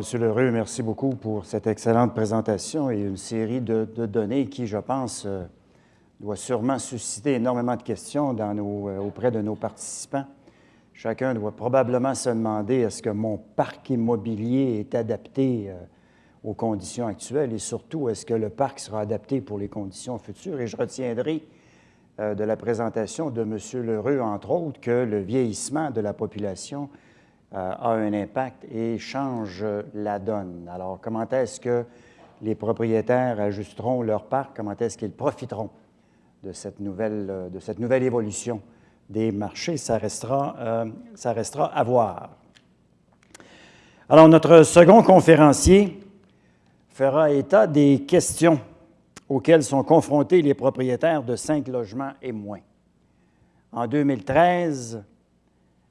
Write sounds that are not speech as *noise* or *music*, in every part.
M. Lheureux, merci beaucoup pour cette excellente présentation et une série de, données qui, je pense, euh, doit sûrement susciter énormément de questions euh, auprès de nos participants. Chacun doit probablement se demander est-ce que mon parc immobilier est adapté euh, aux conditions actuelles et surtout, est-ce que le parc sera adapté pour les conditions futures? Et je retiendrai euh, de la présentation de M. Lheureux, entre autres, que le vieillissement de la population a un impact et change la donne. Alors, comment est-ce que les propriétaires ajusteront leur parc? Comment est-ce qu'ils profiteront de cette nouvelle, euh, de cette nouvelle évolution des marchés? Ça restera, ça restera à voir. Alors, notre second conférencier fera état des questions auxquelles sont confrontés les propriétaires de cinq logements et moins. En 2013,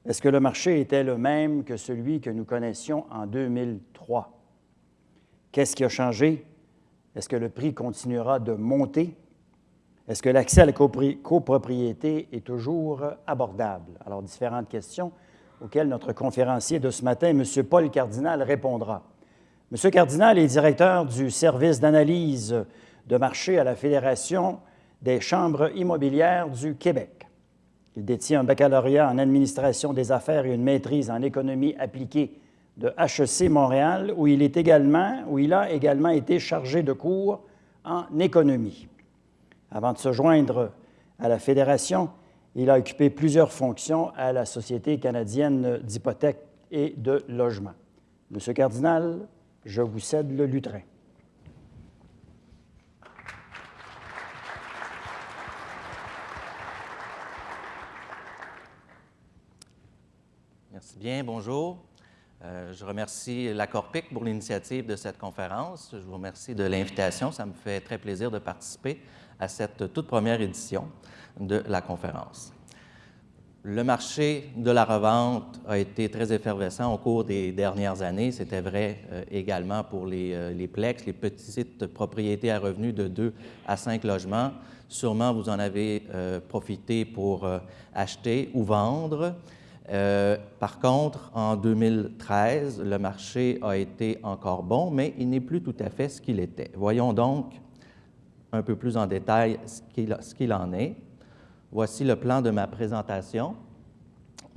est-ce que le marché était le même que celui que nous connaissions en 2003? Qu'est-ce qui a changé? Est-ce que le prix continuera de monter? Est-ce que l'accès à la copropriété est toujours abordable? Alors, différentes questions auxquelles notre conférencier de ce matin, M. Paul Cardinal, répondra. M. Cardinal est directeur du service d'analyse de marché à la Fédération des chambres immobilières du Québec. Il détient un baccalauréat en administration des affaires et une maîtrise en économie appliquée de HEC Montréal, où il, a également été chargé de cours en économie. Avant de se joindre à la Fédération, il a occupé plusieurs fonctions à la Société canadienne d'hypothèques et de logement. Monsieur Cardinal, je vous cède le lutrin. Merci bien, bonjour. Euh, je remercie la Corpic pour l'initiative de cette conférence. Je vous remercie de l'invitation. Ça me fait très plaisir de participer à cette toute première édition de la conférence. Le marché de la revente a été très effervescent au cours des dernières années. C'était vrai euh, également pour les, euh, les, plex, les petites propriétés à revenus de 2 à 5 logements. Sûrement, vous en avez euh, profité pour acheter ou vendre. Par contre, en 2013, le marché a été encore bon, mais il n'est plus tout à fait ce qu'il était. Voyons donc un peu plus en détail ce qu'il en est. Voici le plan de ma présentation.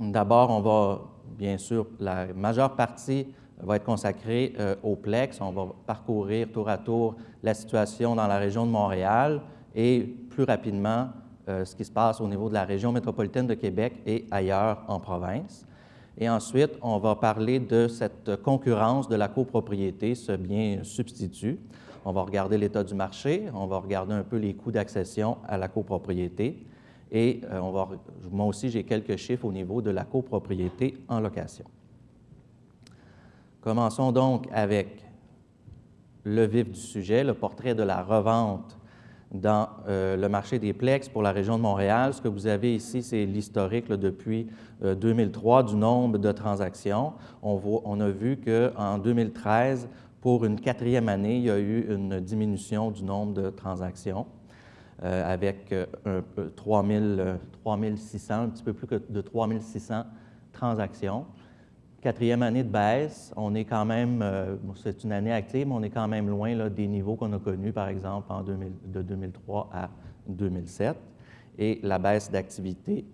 D'abord, on va, bien sûr, la majeure partie va être consacrée euh, au Plex. On va parcourir tour à tour la situation dans la région de Montréal et plus rapidement euh, ce qui se passe au niveau de la région métropolitaine de Québec et ailleurs en province. Et ensuite, on va parler de cette concurrence de la copropriété, ce bien substitut. On va regarder l'état du marché, on va regarder un peu les coûts d'accession à la copropriété et euh, moi aussi, j'ai quelques chiffres au niveau de la copropriété en location. Commençons donc avec le vif du sujet, le portrait de la revente dans euh, le marché des plex pour la région de Montréal. Ce que vous avez ici, c'est l'historique depuis 2003 euh, du nombre de transactions. On, voit, on a vu qu'en 2013, pour une quatrième année, il y a eu une diminution du nombre de transactions. Euh, avec un, 3 3600, un petit peu plus que de 3600 transactions. Quatrième année de baisse, on est quand même, euh, c'est une année active, mais on est quand même loin des niveaux qu'on a connus, par exemple, en de 2003 à 2007. Et la baisse d'activité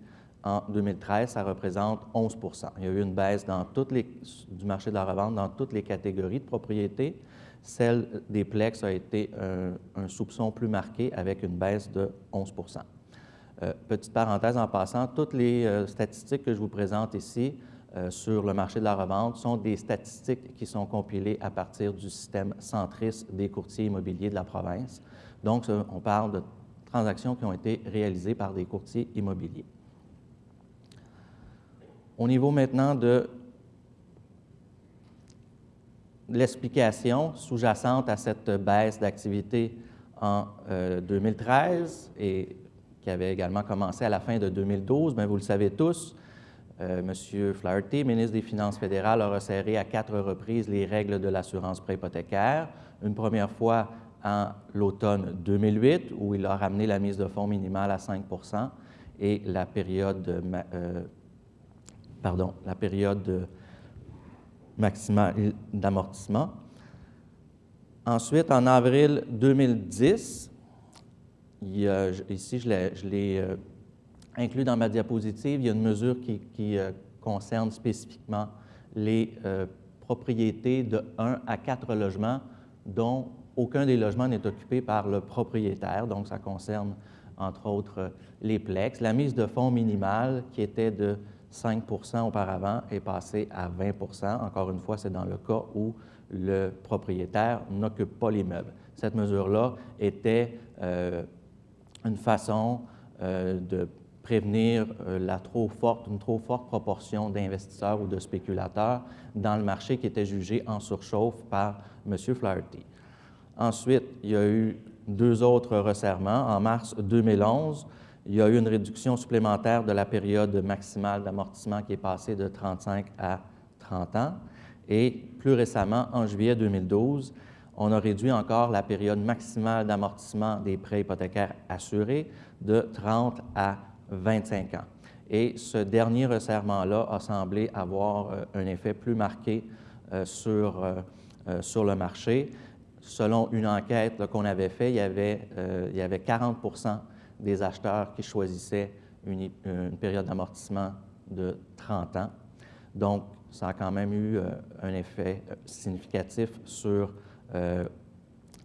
en 2013, ça représente 11% Il y a eu une baisse dans les, du marché de la revente dans toutes les catégories de propriétés. Celle des Plex a été un, soupçon plus marqué avec une baisse de 11% euh, Petite parenthèse en passant, toutes les euh, statistiques que je vous présente ici sur le marché de la revente sont des statistiques qui sont compilées à partir du système centris des courtiers immobiliers de la province. Donc, on parle de transactions qui ont été réalisées par des courtiers immobiliers. Au niveau maintenant de l'explication sous-jacente à cette baisse d'activité en 2013 euh, et qui avait également commencé à la fin de 2012, bien, vous le savez tous, euh, M. Flaherty, ministre des Finances fédérales, a resserré à quatre reprises les règles de l'assurance préhypothécaire. Une première fois en l'automne 2008, où il a ramené la mise de fonds minimale à 5% et la période, euh, pardon, la période maximale d'amortissement. Ensuite, en avril 2010, ici, je l'ai euh, inclus dans ma diapositive, il y a une mesure qui, euh, concerne spécifiquement les euh, propriétés de 1 à 4 logements dont aucun des logements n'est occupé par le propriétaire. Donc, ça concerne, entre autres, les plex. La mise de fonds minimale, qui était de 5% auparavant, est passée à 20% Encore une fois, c'est dans le cas où le propriétaire n'occupe pas l'immeuble. Cette mesure-là était euh, une façon euh, de prévenir euh, la trop forte, une trop forte proportion d'investisseurs ou de spéculateurs dans le marché qui était jugé en surchauffe par M. Flaherty. Ensuite, il y a eu deux autres resserrements. En mars 2011, il y a eu une réduction supplémentaire de la période maximale d'amortissement qui est passée de 35 à 30 ans. Et plus récemment, en juillet 2012, on a réduit encore la période maximale d'amortissement des prêts hypothécaires assurés de 30 à 25 ans. Et ce dernier resserrement-là a semblé avoir euh, un effet plus marqué euh, sur, euh, sur le marché. Selon une enquête qu'on avait faite, il, y avait, il y avait 40% des acheteurs qui choisissaient une, une période d'amortissement de 30 ans. Donc, ça a quand même eu un effet significatif sur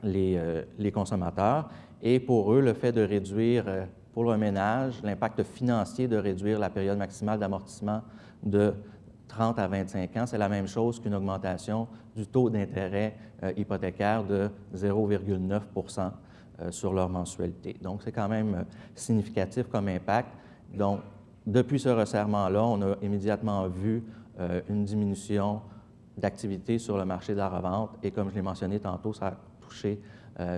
les, les, consommateurs. Et pour eux, le fait de réduire pour le ménage, l'impact financier de réduire la période maximale d'amortissement de 30 à 25 ans, c'est la même chose qu'une augmentation du taux d'intérêt euh, hypothécaire de 0,9 euh, sur leur mensualité. Donc, c'est quand même euh, significatif comme impact. Donc, depuis ce resserrement-là, on a immédiatement vu une diminution d'activité sur le marché de la revente et comme je l'ai mentionné tantôt, ça a touché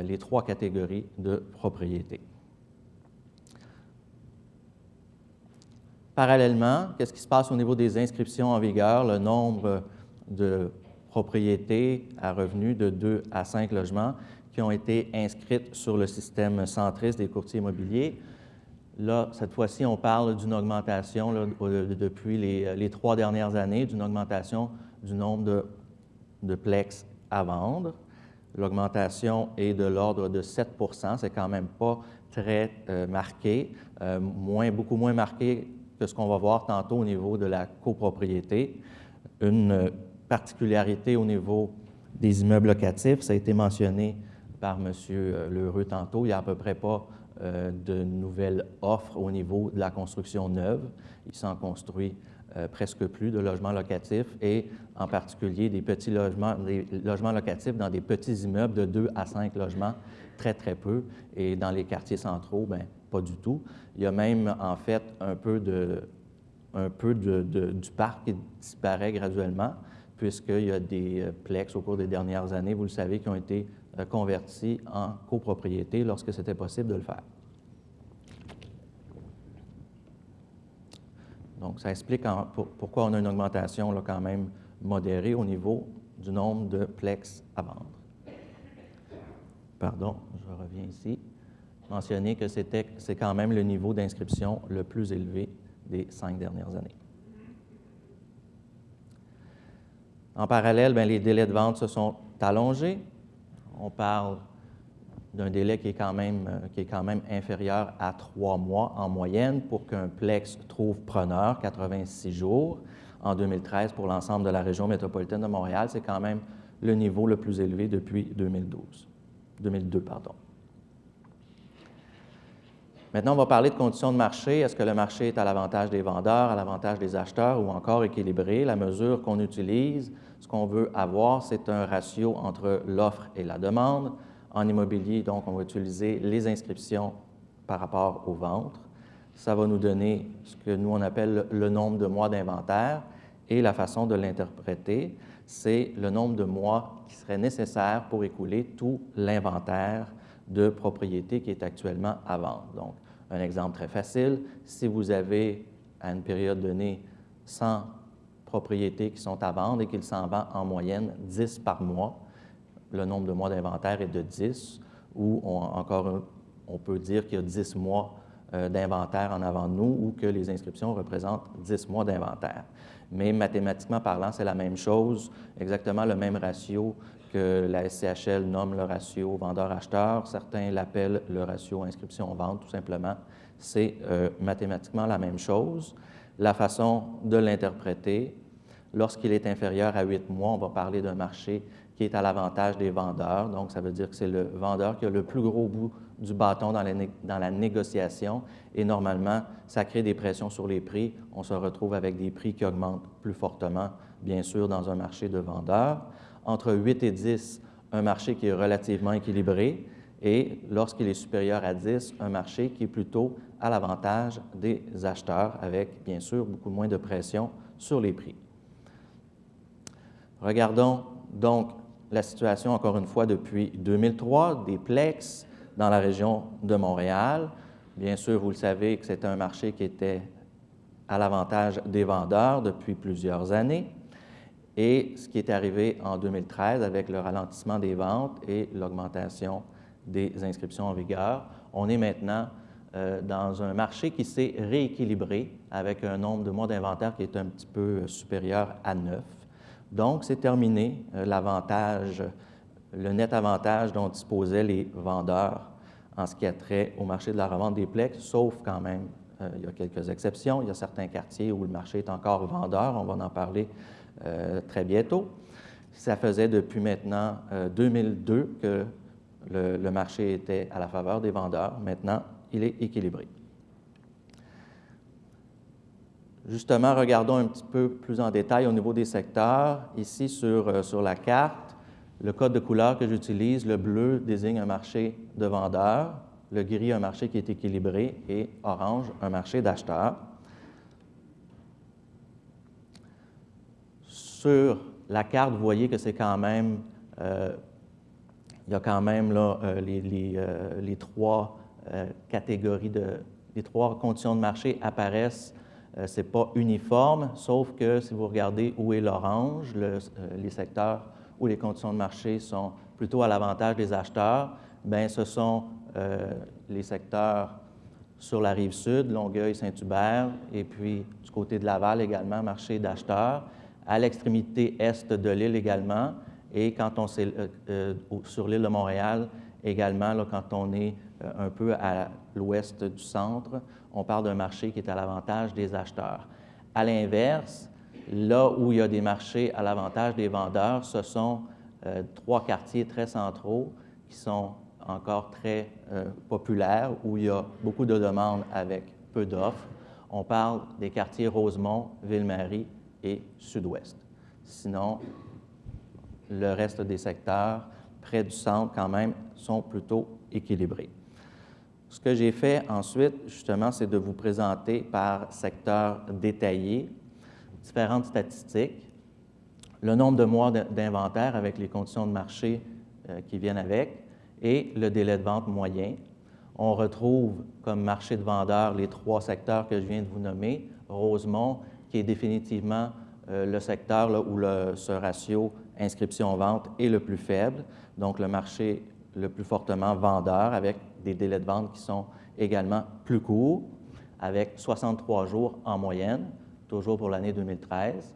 les trois catégories de propriétés. Parallèlement, qu'est-ce qui se passe au niveau des inscriptions en vigueur? Le nombre de propriétés à revenus de 2 à 5 logements qui ont été inscrites sur le système centriste des courtiers immobiliers. Là, cette fois-ci, on parle d'une augmentation depuis les, trois dernières années, d'une augmentation du nombre de, de plex à vendre. L'augmentation est de l'ordre de 7% c'est quand même pas très euh, marqué, euh, beaucoup moins marqué que ce qu'on va voir tantôt au niveau de la copropriété. Une particularité au niveau des immeubles locatifs, ça a été mentionné par M. Lheureux tantôt, il n'y a à peu près pas euh, de nouvelles offres au niveau de la construction neuve. Il s'en construit euh, presque plus de logements locatifs et en particulier des petits logements, des logements locatifs dans des petits immeubles de 2 à 5 logements, très, très peu. Et dans les quartiers centraux, bien, pas du tout. Il y a même, en fait, un peu, de, un peu de, du parc qui disparaît graduellement, puisqu'il y a des euh, plex au cours des dernières années, vous le savez, qui ont été euh, convertis en copropriété lorsque c'était possible de le faire. Donc, ça explique pourquoi on a une augmentation là, quand même modérée au niveau du nombre de plex à vendre. Pardon, je reviens ici mentionné que c'est quand même le niveau d'inscription le plus élevé des cinq dernières années. En parallèle, bien, les délais de vente se sont allongés. On parle d'un délai qui est, quand même, euh, inférieur à trois mois en moyenne pour qu'un plex trouve preneur, 86 jours. En 2013, pour l'ensemble de la région métropolitaine de Montréal, c'est quand même le niveau le plus élevé depuis 2012, 2002. Pardon. Maintenant, on va parler de conditions de marché. Est-ce que le marché est à l'avantage des vendeurs, à l'avantage des acheteurs ou encore équilibré? La mesure qu'on utilise, ce qu'on veut avoir, c'est un ratio entre l'offre et la demande. En immobilier, donc, on va utiliser les inscriptions par rapport aux ventes. Ça va nous donner ce que nous, on appelle le nombre de mois d'inventaire et la façon de l'interpréter, c'est le nombre de mois qui serait nécessaire pour écouler tout l'inventaire de propriété qui est actuellement à vendre. Donc, un exemple très facile, si vous avez à une période donnée 100 propriétés qui sont à vendre et qu'il s'en vend en moyenne 10 par mois, le nombre de mois d'inventaire est de 10, ou encore on peut dire qu'il y a 10 mois euh, d'inventaire en avant de nous ou que les inscriptions représentent 10 mois d'inventaire. Mais mathématiquement parlant, c'est la même chose, exactement le même ratio que la SCHL nomme le ratio vendeur-acheteur. Certains l'appellent le ratio inscription-vente, tout simplement. C'est euh, mathématiquement la même chose. La façon de l'interpréter, lorsqu'il est inférieur à 8 mois, on va parler d'un marché qui est à l'avantage des vendeurs. Donc, ça veut dire que c'est le vendeur qui a le plus gros bout du bâton dans la, dans la, négociation et normalement, ça crée des pressions sur les prix. On se retrouve avec des prix qui augmentent plus fortement, bien sûr, dans un marché de vendeurs. Entre 8 et 10, un marché qui est relativement équilibré et lorsqu'il est supérieur à 10, un marché qui est plutôt à l'avantage des acheteurs avec, bien sûr, beaucoup moins de pression sur les prix. Regardons donc la situation, encore une fois, depuis 2003, des Plex dans la région de Montréal. Bien sûr, vous le savez que c'est un marché qui était à l'avantage des vendeurs depuis plusieurs années. Et ce qui est arrivé en 2013 avec le ralentissement des ventes et l'augmentation des inscriptions en vigueur, on est maintenant euh, dans un marché qui s'est rééquilibré avec un nombre de mois d'inventaire qui est un petit peu supérieur à 9. Donc, c'est terminé euh, l'avantage, le net avantage dont disposaient les vendeurs en ce qui a trait au marché de la revente des plex, sauf quand même, euh, il y a quelques exceptions. Il y a certains quartiers où le marché est encore vendeur, on va en parler euh, très bientôt. Ça faisait depuis maintenant 2002 que le marché était à la faveur des vendeurs. Maintenant, il est équilibré. Justement, regardons un petit peu plus en détail au niveau des secteurs. Ici, sur, euh, sur la carte, le code de couleur que j'utilise, le bleu désigne un marché de vendeurs, le gris un marché qui est équilibré et orange un marché d'acheteurs. Sur la carte, vous voyez que c'est quand même, euh, il y a quand même là, euh, les, les, trois catégories de, les trois conditions de marché apparaissent euh, ce n'est pas uniforme, sauf que si vous regardez où est l'orange, euh, les secteurs où les conditions de marché sont plutôt à l'avantage des acheteurs, bien, ce sont euh, les secteurs sur la rive sud, Longueuil, Saint-Hubert, et puis du côté de Laval également, marché d'acheteurs, à l'extrémité est de l'île également, et quand on est sur l'île de Montréal également, là, quand on est un peu à l'ouest du centre, on parle d'un marché qui est à l'avantage des acheteurs. À l'inverse, là où il y a des marchés à l'avantage des vendeurs, ce sont euh, trois quartiers très centraux qui sont encore très euh, populaires, où il y a beaucoup de demandes avec peu d'offres. On parle des quartiers Rosemont, Ville-Marie et Sud-Ouest. Sinon, le reste des secteurs près du centre, quand même, sont plutôt équilibrés. Ce que j'ai fait ensuite, justement, c'est de vous présenter par secteur détaillé différentes statistiques, le nombre de mois d'inventaire avec les conditions de marché euh, qui viennent avec et le délai de vente moyen. On retrouve comme marché de vendeurs les trois secteurs que je viens de vous nommer. Rosemont, qui est définitivement euh, le secteur où le, ce ratio inscription-vente est le plus faible, donc le marché le plus fortement vendeur avec des délais de vente qui sont également plus courts, avec 63 jours en moyenne, toujours pour l'année 2013.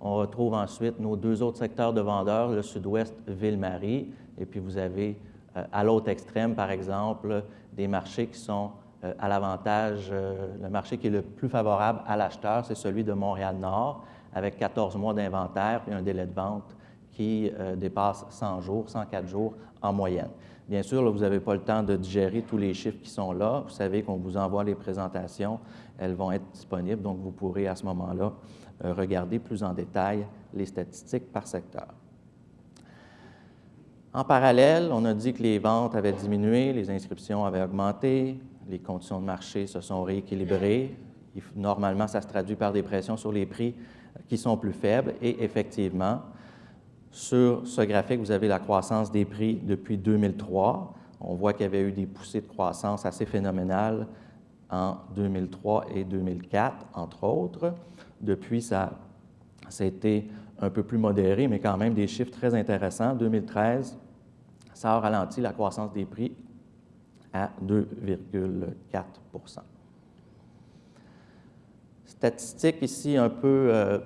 On retrouve ensuite nos deux autres secteurs de vendeurs, le sud-ouest, Ville-Marie, et puis vous avez euh, à l'autre extrême, par exemple, des marchés qui sont à l'avantage, euh, le marché qui est le plus favorable à l'acheteur, c'est celui de Montréal-Nord, avec 14 mois d'inventaire et un délai de vente qui dépasse 100 jours, 104 jours en moyenne. Bien sûr, vous n'avez pas le temps de digérer tous les chiffres qui sont là. Vous savez qu'on vous envoie les présentations. Elles vont être disponibles, donc vous pourrez à ce moment-là euh, regarder plus en détail les statistiques par secteur. En parallèle, on a dit que les ventes avaient diminué, les inscriptions avaient augmenté, les conditions de marché se sont rééquilibrées. Normalement, ça se traduit par des pressions sur les prix qui sont plus faibles et effectivement, sur ce graphique, vous avez la croissance des prix depuis 2003. On voit qu'il y avait eu des poussées de croissance assez phénoménales en 2003 et 2004, entre autres. Depuis, ça, ça a été un peu plus modéré, mais quand même des chiffres très intéressants. 2013, ça a ralenti la croissance des prix à 2,4 Statistique ici un peu, euh,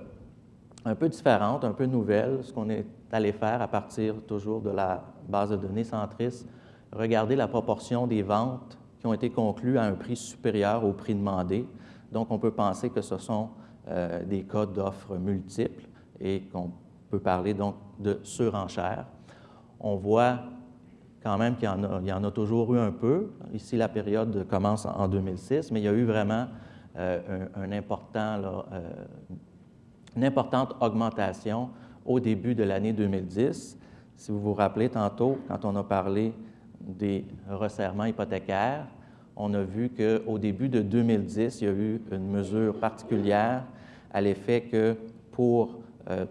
un peu différente, un peu nouvelle, ce qu'on est allé faire à partir toujours de la base de données centris, regarder la proportion des ventes qui ont été conclues à un prix supérieur au prix demandé. Donc, on peut penser que ce sont euh, des cas d'offres multiples et qu'on peut parler donc de surenchère. On voit quand même qu'il y, en a toujours eu un peu. Ici, la période commence en 2006, mais il y a eu vraiment euh, euh, une importante augmentation au début de l'année 2010. Si vous vous rappelez tantôt, quand on a parlé des resserrements hypothécaires, on a vu qu'au début de 2010, il y a eu une mesure particulière à l'effet que pour euh,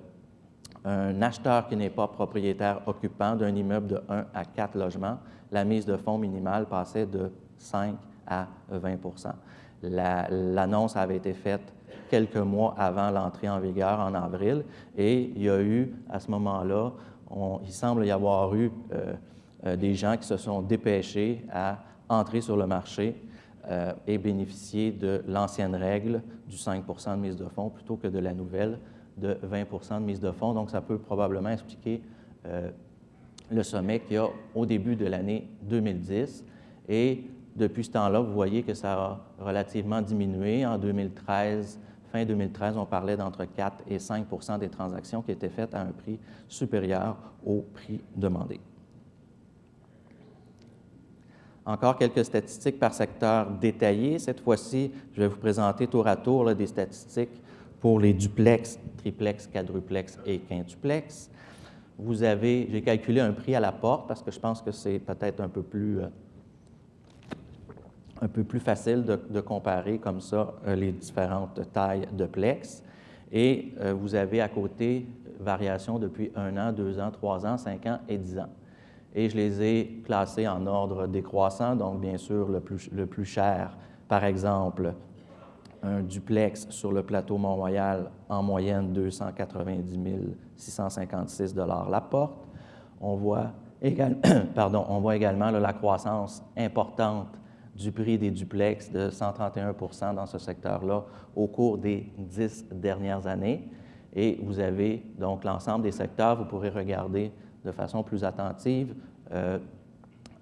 un acheteur qui n'est pas propriétaire occupant d'un immeuble de 1 à 4 logements, la mise de fonds minimale passait de 5 à 20% L'annonce avait été faite quelques mois avant l'entrée en vigueur en avril et il y a eu à ce moment-là, il semble y avoir eu euh, euh, des gens qui se sont dépêchés à entrer sur le marché euh, et bénéficier de l'ancienne règle du 5% de mise de fonds plutôt que de la nouvelle de 20% de mise de fonds. Donc, ça peut probablement expliquer euh, le sommet qu'il y a au début de l'année 2010. Et depuis ce temps-là, vous voyez que ça a relativement diminué. En 2013, fin 2013, on parlait d'entre 4 et 5% des transactions qui étaient faites à un prix supérieur au prix demandé. Encore quelques statistiques par secteur détaillées. Cette fois-ci, je vais vous présenter tour à tour des statistiques pour les duplex, triplex, quadruplex et quintuplex. Vous avez, j'ai calculé un prix à la porte parce que je pense que c'est peut-être un peu plus, euh, un peu plus facile de, comparer comme ça euh, les différentes tailles de plex. Et euh, vous avez à côté variations depuis un an, deux ans, trois ans, cinq ans et dix ans. Et je les ai classés en ordre décroissant, donc bien sûr le plus, le plus cher, par exemple, un duplex sur le plateau Mont-Royal, en moyenne 290 656 la porte. On voit, *coughs* Pardon, on voit également la croissance importante du prix des duplex de 131% dans ce secteur-là au cours des dix dernières années. Et vous avez donc l'ensemble des secteurs, vous pourrez regarder de façon plus attentive euh,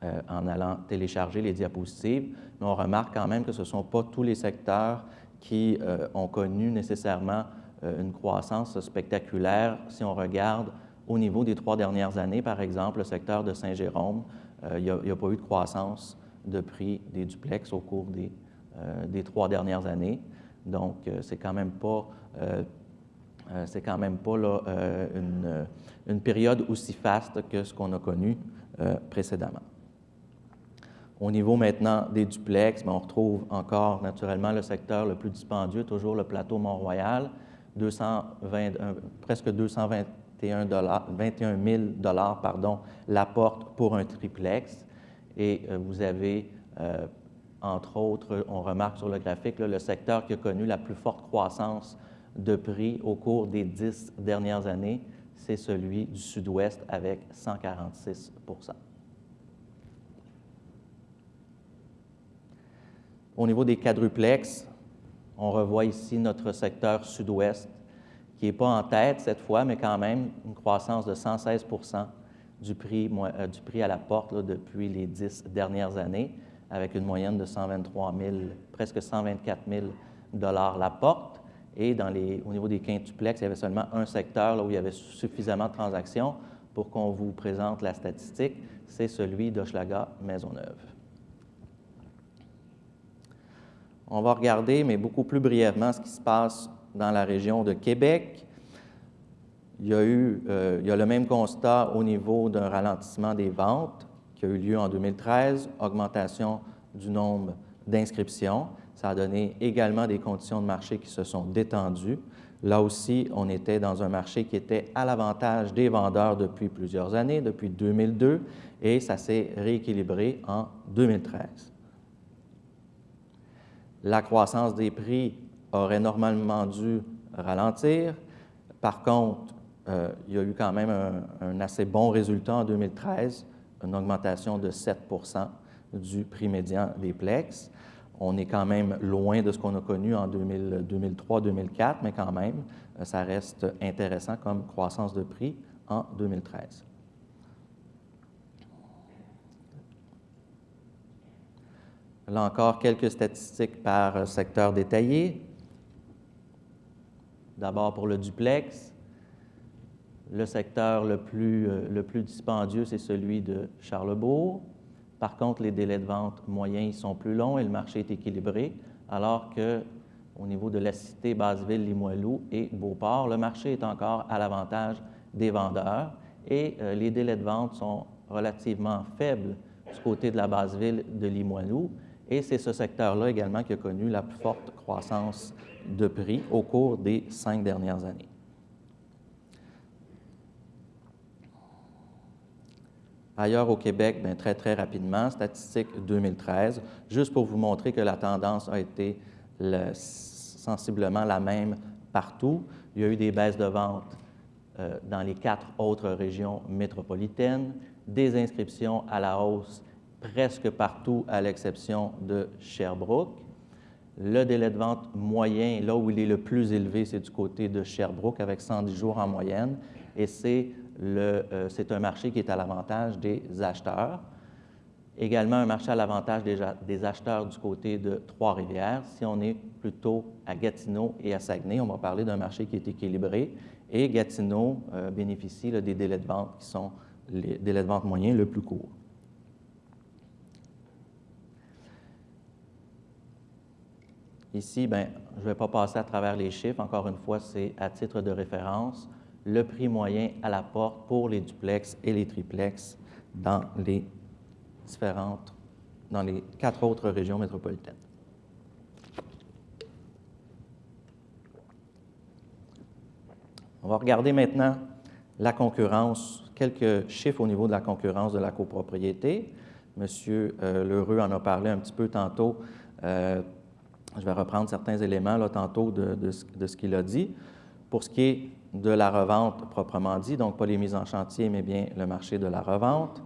euh, en allant télécharger les diapositives, mais on remarque quand même que ce ne sont pas tous les secteurs qui euh, ont connu nécessairement euh, une croissance spectaculaire. Si on regarde au niveau des trois dernières années, par exemple, le secteur de Saint-Jérôme, euh, il n'y a, pas eu de croissance de prix des duplex au cours des, trois dernières années. Donc, c'est quand même pas, c'est quand même pas là, une, une, période aussi faste que ce qu'on a connu précédemment. Au niveau maintenant des duplex, ben, on retrouve encore naturellement le secteur le plus dispendieux, toujours le plateau Mont-Royal, presque 221 21 000 dollars, pardon, la porte pour un triplex. Et euh, vous avez, euh, entre autres, on remarque sur le graphique, le secteur qui a connu la plus forte croissance de prix au cours des dix dernières années, c'est celui du sud-ouest avec 146 Au niveau des quadruplex, on revoit ici notre secteur sud-ouest, qui n'est pas en tête cette fois, mais quand même une croissance de 116 du prix, euh, du prix à la porte depuis les dix dernières années, avec une moyenne de 123 000, presque 124 000 la porte. Et au niveau des quintuplex, il y avait seulement un secteur où il y avait suffisamment de transactions pour qu'on vous présente la statistique, c'est celui d'Hochelaga On va regarder, mais beaucoup plus brièvement, ce qui se passe dans la région de Québec. Il y a eu euh, il y a le même constat au niveau d'un ralentissement des ventes qui a eu lieu en 2013, augmentation du nombre d'inscriptions. Ça a donné également des conditions de marché qui se sont détendues. Là aussi, on était dans un marché qui était à l'avantage des vendeurs depuis plusieurs années, depuis 2002, et ça s'est rééquilibré en 2013 la croissance des prix aurait normalement dû ralentir. Par contre, euh, il y a eu quand même un, assez bon résultat en 2013, une augmentation de 7% du prix médian des Plex. On est quand même loin de ce qu'on a connu en 2003-2004, mais quand même, euh, ça reste intéressant comme croissance de prix en 2013. Là encore, quelques statistiques par secteur détaillé. D'abord pour le duplex. Le secteur le plus, euh, le plus dispendieux, c'est celui de Charlebourg. Par contre, les délais de vente moyens sont plus longs et le marché est équilibré, alors que au niveau de la cité, Basseville, Limoilou et Beauport, le marché est encore à l'avantage des vendeurs et euh, les délais de vente sont relativement faibles du côté de la Basseville de Limoilou. Et c'est ce secteur-là également qui a connu la plus forte croissance de prix au cours des cinq dernières années. Ailleurs au Québec, bien, très, très rapidement, statistique 2013, juste pour vous montrer que la tendance a été sensiblement la même partout. Il y a eu des baisses de vente euh, dans les quatre autres régions métropolitaines, des inscriptions à la hausse presque partout à l'exception de Sherbrooke. Le délai de vente moyen, là où il est le plus élevé, c'est du côté de Sherbrooke avec 110 jours en moyenne et euh, c'est un marché qui est à l'avantage des acheteurs. Également un marché à l'avantage des, acheteurs du côté de Trois-Rivières. Si on est plutôt à Gatineau et à Saguenay, on va parler d'un marché qui est équilibré et Gatineau euh, bénéficie des délais de vente qui sont les délais de vente moyens le plus courts. Ici, ben, je ne vais pas passer à travers les chiffres. Encore une fois, c'est à titre de référence le prix moyen à la porte pour les duplex et les triplex dans les différentes, dans les quatre autres régions métropolitaines. On va regarder maintenant la concurrence, quelques chiffres au niveau de la concurrence de la copropriété. Monsieur euh, Lheureux en a parlé un petit peu tantôt. Euh, je vais reprendre certains éléments là, tantôt de, ce qu'il a dit. Pour ce qui est de la revente proprement dit, donc pas les mises en chantier, mais bien le marché de la revente.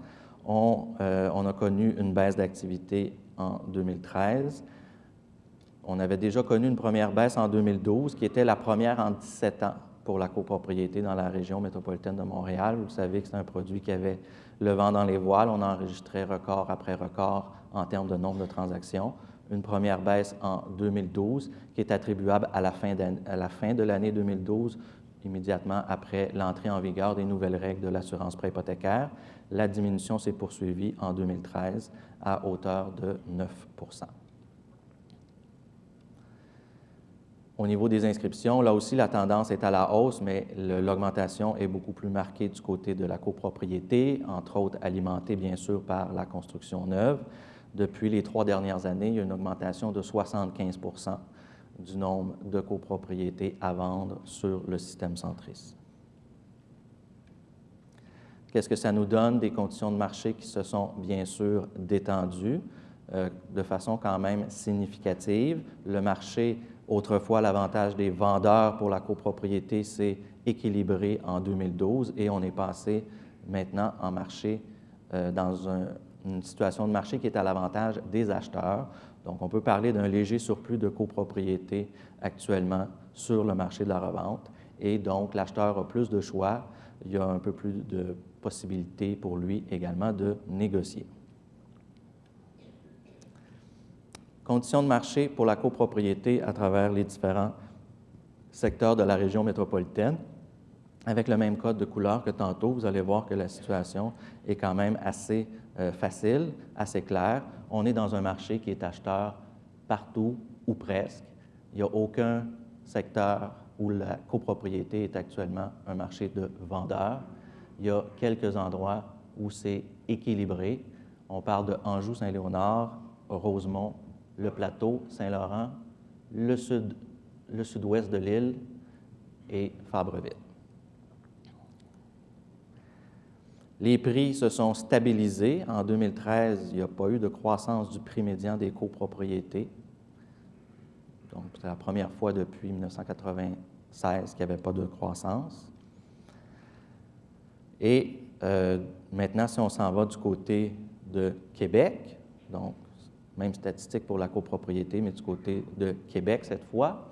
Euh, on, a connu une baisse d'activité en 2013. On avait déjà connu une première baisse en 2012, qui était la première en 17 ans pour la copropriété dans la région métropolitaine de Montréal. Vous savez que c'est un produit qui avait le vent dans les voiles. On a enregistré record après record en termes de nombre de transactions. Une première baisse en 2012 qui est attribuable à la fin, de l'année 2012 immédiatement après l'entrée en vigueur des nouvelles règles de l'assurance préhypothécaire. La diminution s'est poursuivie en 2013 à hauteur de 9 Au niveau des inscriptions, là aussi, la tendance est à la hausse, mais l'augmentation est beaucoup plus marquée du côté de la copropriété, entre autres alimentée bien sûr par la construction neuve. Depuis les trois dernières années, il y a une augmentation de 75% du nombre de copropriétés à vendre sur le système centris. Qu'est-ce que ça nous donne? Des conditions de marché qui se sont bien sûr détendues euh, de façon quand même significative. Le marché, autrefois, l'avantage des vendeurs pour la copropriété s'est équilibré en 2012 et on est passé maintenant en marché euh, dans une situation de marché qui est à l'avantage des acheteurs. Donc, on peut parler d'un léger surplus de copropriété actuellement sur le marché de la revente. Et donc, l'acheteur a plus de choix. Il y a un peu plus de possibilités pour lui également de négocier. Conditions de marché pour la copropriété à travers les différents secteurs de la région métropolitaine. Avec le même code de couleur que tantôt, vous allez voir que la situation est quand même assez euh, facile, assez claire. On est dans un marché qui est acheteur partout ou presque. Il n'y a aucun secteur où la copropriété est actuellement un marché de vendeurs. Il y a quelques endroits où c'est équilibré. On parle de Anjou, Saint-Léonard, Rosemont, le Plateau, Saint-Laurent, le sud-ouest de l'île et Fabreville. Les prix se sont stabilisés. En 2013, il n'y a pas eu de croissance du prix médian des copropriétés. Donc, c'est la première fois depuis 1996 qu'il n'y avait pas de croissance. Et euh, maintenant, si on s'en va du côté de Québec, Donc, même statistique pour la copropriété, mais du côté de Québec cette fois.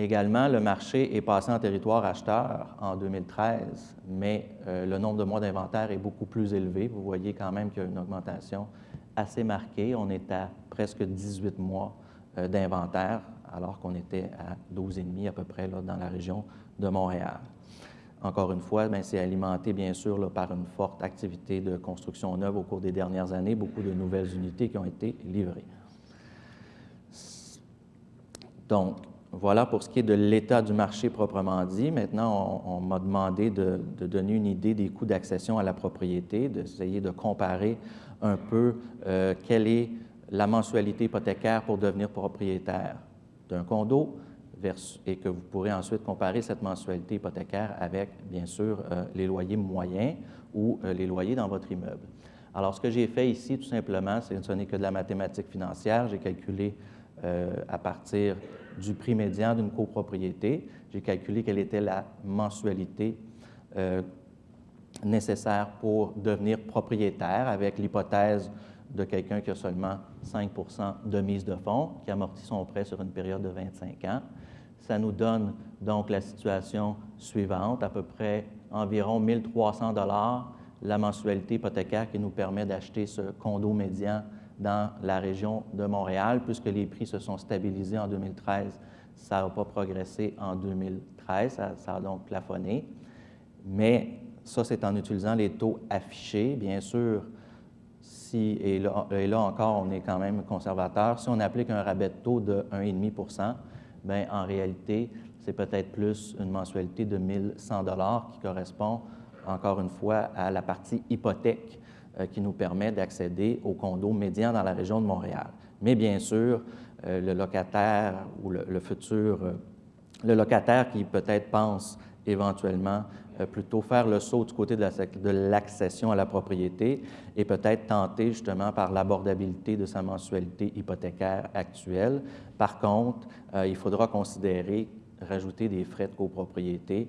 Également, le marché est passé en territoire acheteur en 2013, mais euh, le nombre de mois d'inventaire est beaucoup plus élevé. Vous voyez quand même qu'il y a une augmentation assez marquée. On est à presque 18 mois euh, d'inventaire, alors qu'on était à 12,5 à peu près là, dans la région de Montréal. Encore une fois, ben, c'est alimenté bien sûr par une forte activité de construction neuve au cours des dernières années, beaucoup de nouvelles unités qui ont été livrées. Donc, voilà pour ce qui est de l'état du marché proprement dit. Maintenant, on, m'a demandé de, donner une idée des coûts d'accession à la propriété, d'essayer de comparer un peu euh, quelle est la mensualité hypothécaire pour devenir propriétaire d'un condo, et que vous pourrez ensuite comparer cette mensualité hypothécaire avec, bien sûr, euh, les loyers moyens ou euh, les loyers dans votre immeuble. Alors, ce que j'ai fait ici, tout simplement, ce n'est que de la mathématique financière. J'ai calculé à partir du prix médian d'une copropriété, j'ai calculé quelle était la mensualité nécessaire pour devenir propriétaire avec l'hypothèse de quelqu'un qui a seulement 5% de mise de fonds, qui amortit son prêt sur une période de 25 ans. Ça nous donne donc la situation suivante, à peu près environ 1300 dollars la mensualité hypothécaire qui nous permet d'acheter ce condo médian dans la région de Montréal, puisque les prix se sont stabilisés en 2013. Ça n'a pas progressé en 2013, ça, a donc plafonné. Mais ça, c'est en utilisant les taux affichés. Bien sûr, si, et là, encore, on est quand même conservateur, si on applique un rabais de taux de 1,5% bien, en réalité, c'est peut-être plus une mensualité de 1100 dollars qui correspond, encore une fois, à la partie hypothèque qui nous permet d'accéder au condo médian dans la région de Montréal. Mais bien sûr, euh, le locataire ou le, futur, euh, le locataire qui peut-être pense éventuellement plutôt faire le saut du côté de l'accession à la propriété et peut-être tenter justement par l'abordabilité de sa mensualité hypothécaire actuelle. Par contre, euh, il faudra considérer rajouter des frais de copropriété,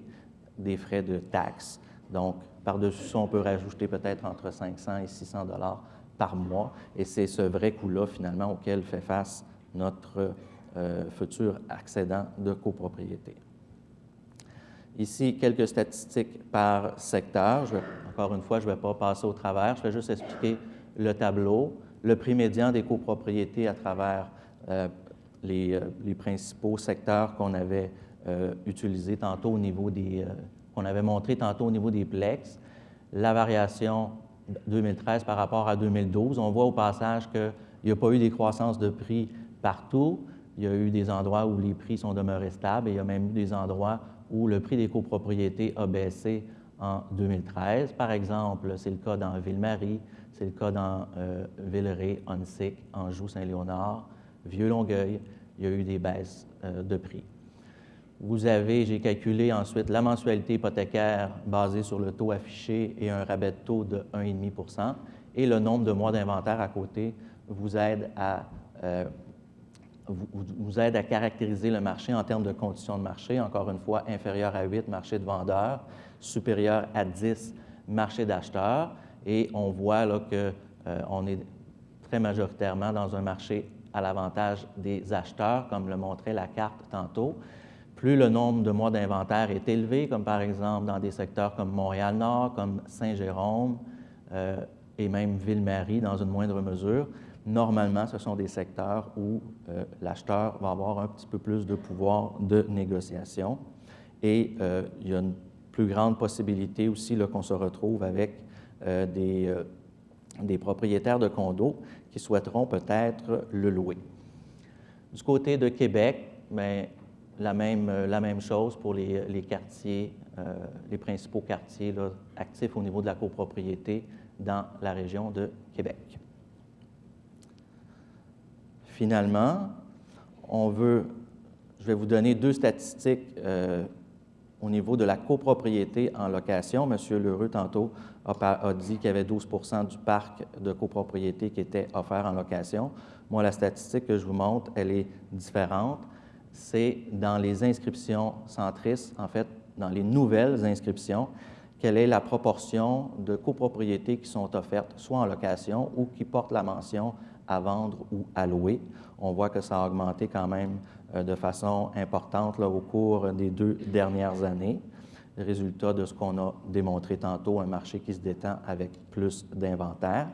des frais de taxes. Donc, par-dessus ça, on peut rajouter peut-être entre 500 et 600 dollars par mois, et c'est ce vrai coût-là, finalement, auquel fait face notre euh, futur accédant de copropriété. Ici, quelques statistiques par secteur. encore une fois, je ne vais pas passer au travers, je vais juste expliquer le tableau, le prix médian des copropriétés à travers euh, euh, les, principaux secteurs qu'on avait utilisés tantôt au niveau des, qu'on avait montré tantôt au niveau des plex, la variation 2013 par rapport à 2012. On voit au passage qu'il n'y a pas eu des croissances de prix partout. Il y a eu des endroits où les prix sont demeurés stables et il y a même eu des endroits où le prix des copropriétés a baissé en 2013. Par exemple, c'est le cas dans Ville-Marie, c'est le cas dans euh, Villeray, Onsic, Anjou, Saint-Léonard, Vieux-Longueuil. Il y a eu des baisses euh, de prix. Vous avez, j'ai calculé ensuite la mensualité hypothécaire basée sur le taux affiché et un rabais de taux de 1,5% et le nombre de mois d'inventaire à côté vous aide à euh, vous, aide à caractériser le marché en termes de conditions de marché, encore une fois, inférieur à 8, marché de vendeurs, supérieur à 10, marché d'acheteurs. Et on voit là qu'on euh, est très majoritairement dans un marché à l'avantage des acheteurs, comme le montrait la carte tantôt. Plus le nombre de mois d'inventaire est élevé, comme par exemple dans des secteurs comme Montréal-Nord, comme Saint-Jérôme euh, et même Ville-Marie dans une moindre mesure, normalement, ce sont des secteurs où euh, l'acheteur va avoir un petit peu plus de pouvoir de négociation. Et euh, il y a une plus grande possibilité aussi qu'on se retrouve avec des, des, propriétaires de condos qui souhaiteront peut-être le louer. Du côté de Québec, bien, la, même, la même chose pour les, les quartiers, les principaux quartiers actifs au niveau de la copropriété dans la région de Québec. Finalement, on veut, je vais vous donner deux statistiques euh, au niveau de la copropriété en location. Monsieur Lheureux, tantôt, a, dit qu'il y avait 12% du parc de copropriété qui était offert en location. Moi, la statistique que je vous montre, elle est différente. C'est dans les inscriptions centristes, en fait, dans les nouvelles inscriptions, quelle est la proportion de copropriétés qui sont offertes soit en location ou qui portent la mention à vendre ou à louer. On voit que ça a augmenté quand même euh, de façon importante au cours des deux dernières années. Résultat de ce qu'on a démontré tantôt, un marché qui se détend avec plus d'inventaire.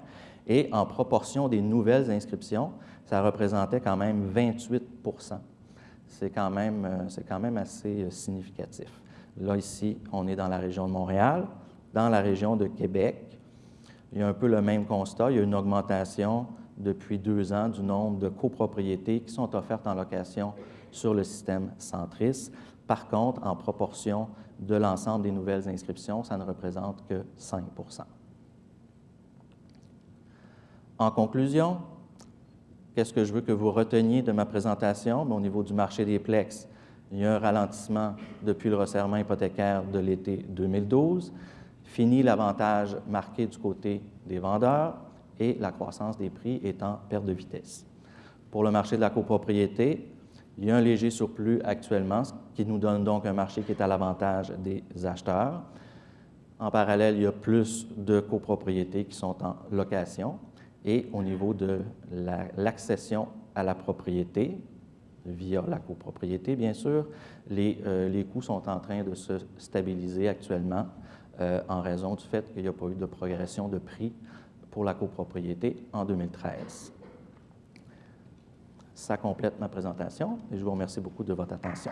Et en proportion des nouvelles inscriptions, ça représentait quand même 28 C'est quand, même, euh, quand même assez euh, significatif. Là, ici, on est dans la région de Montréal. Dans la région de Québec, il y a un peu le même constat. Il y a une augmentation depuis deux ans du nombre de copropriétés qui sont offertes en location sur le système Centris. Par contre, en proportion de l'ensemble des nouvelles inscriptions, ça ne représente que 5% En conclusion, qu'est-ce que je veux que vous reteniez de ma présentation? au niveau du marché des plex, il y a un ralentissement depuis le resserrement hypothécaire de l'été 2012. Fini l'avantage marqué du côté des vendeurs et la croissance des prix est en perte de vitesse. Pour le marché de la copropriété, il y a un léger surplus actuellement, ce qui nous donne donc un marché qui est à l'avantage des acheteurs. En parallèle, il y a plus de copropriétés qui sont en location. Et au niveau de l'accession à la propriété, via la copropriété, bien sûr, les, euh, les, coûts sont en train de se stabiliser actuellement euh, en raison du fait qu'il n'y a pas eu de progression de prix pour la copropriété en 2013. Ça complète ma présentation et je vous remercie beaucoup de votre attention.